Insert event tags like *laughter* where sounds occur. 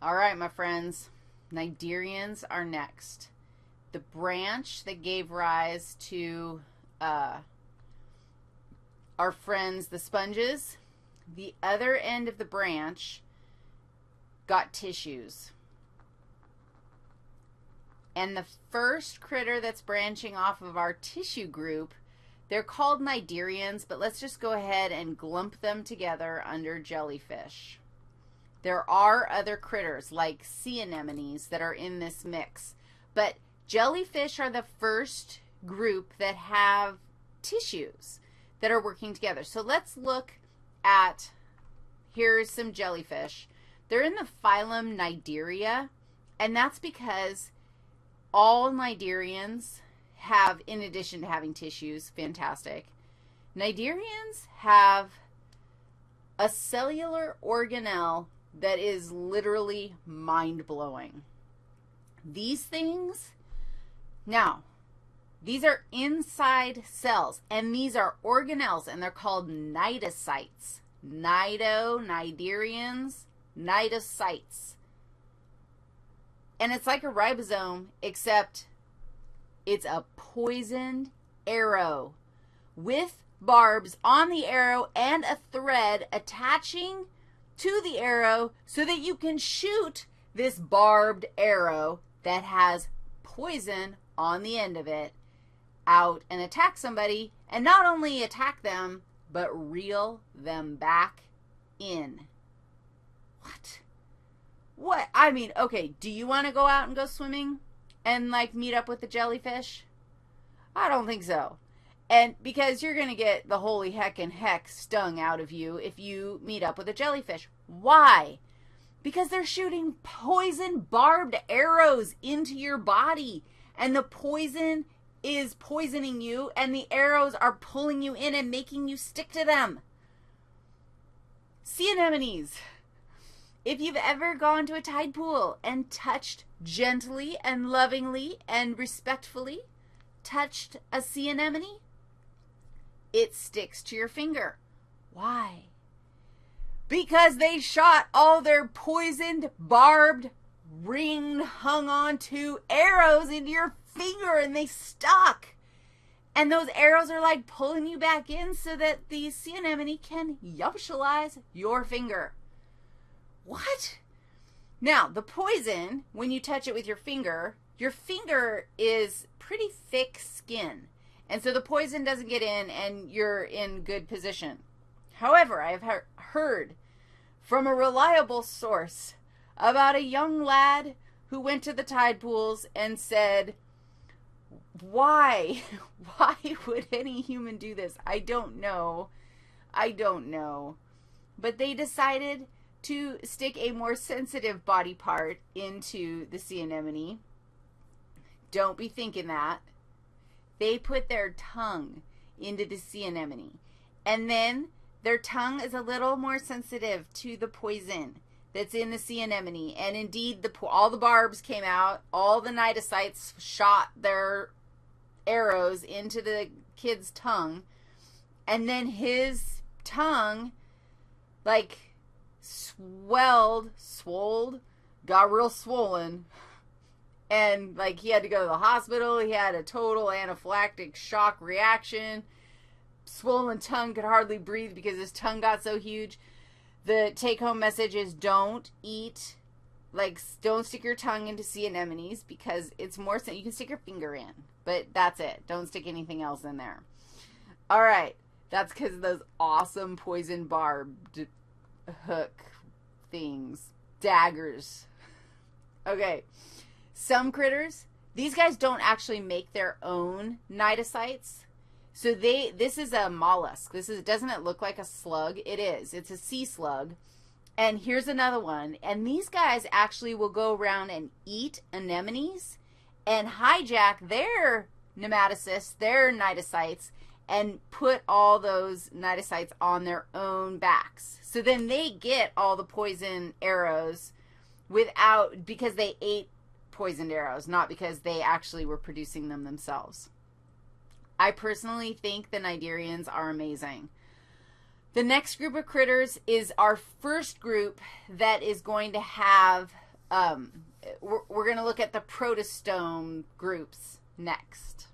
All right, my friends. Cnidarians are next. The branch that gave rise to uh, our friends, the sponges, the other end of the branch got tissues. And the first critter that's branching off of our tissue group, they're called cnidarians, but let's just go ahead and glump them together under jellyfish. There are other critters like sea anemones that are in this mix, but jellyfish are the first group that have tissues that are working together. So let's look at, here's some jellyfish. They're in the phylum Cnidaria, and that's because all cnidarians have, in addition to having tissues, fantastic, cnidarians have a cellular organelle that is literally mind-blowing. These things, now, these are inside cells, and these are organelles, and they're called cnidocytes. Cnido, cnidarians, cnidocytes. And it's like a ribosome, except it's a poisoned arrow with barbs on the arrow and a thread attaching to the arrow so that you can shoot this barbed arrow that has poison on the end of it out and attack somebody, and not only attack them, but reel them back in. What? What? I mean, okay, do you want to go out and go swimming and, like, meet up with the jellyfish? I don't think so. And because you're going to get the holy heck and heck stung out of you if you meet up with a jellyfish. Why? Because they're shooting poison barbed arrows into your body. And the poison is poisoning you, and the arrows are pulling you in and making you stick to them. Sea anemones. If you've ever gone to a tide pool and touched gently and lovingly and respectfully, touched a sea anemone, it sticks to your finger. Why? Because they shot all their poisoned, barbed, ring hung onto arrows into your finger and they stuck. And those arrows are like pulling you back in so that the sea anemone can yumptialize your finger. What? Now, the poison, when you touch it with your finger, your finger is pretty thick skin. And so the poison doesn't get in and you're in good position. However, I have heard from a reliable source about a young lad who went to the tide pools and said, why? *laughs* Why would any human do this? I don't know. I don't know. But they decided to stick a more sensitive body part into the sea anemone. Don't be thinking that. They put their tongue into the sea anemone. And then their tongue is a little more sensitive to the poison that's in the sea anemone. And indeed, the all the barbs came out. All the cnidocytes shot their arrows into the kid's tongue. And then his tongue, like, swelled, swolled, got real swollen. *laughs* And, like, he had to go to the hospital. He had a total anaphylactic shock reaction. Swollen tongue, could hardly breathe because his tongue got so huge. The take home message is don't eat, like, don't stick your tongue into sea anemones because it's more, you can stick your finger in. But that's it. Don't stick anything else in there. All right. That's because of those awesome poison barbed hook things. Daggers. Okay. Some critters, these guys don't actually make their own cnidocytes. So they, this is a mollusk. This is, doesn't it look like a slug? It is. It's a sea slug. And here's another one. And these guys actually will go around and eat anemones and hijack their nematocysts, their cnidocytes, and put all those cnidocytes on their own backs. So then they get all the poison arrows without, because they ate poisoned arrows, not because they actually were producing them themselves. I personally think the cnidarians are amazing. The next group of critters is our first group that is going to have Um, we're, we're going to look at the protostome groups next.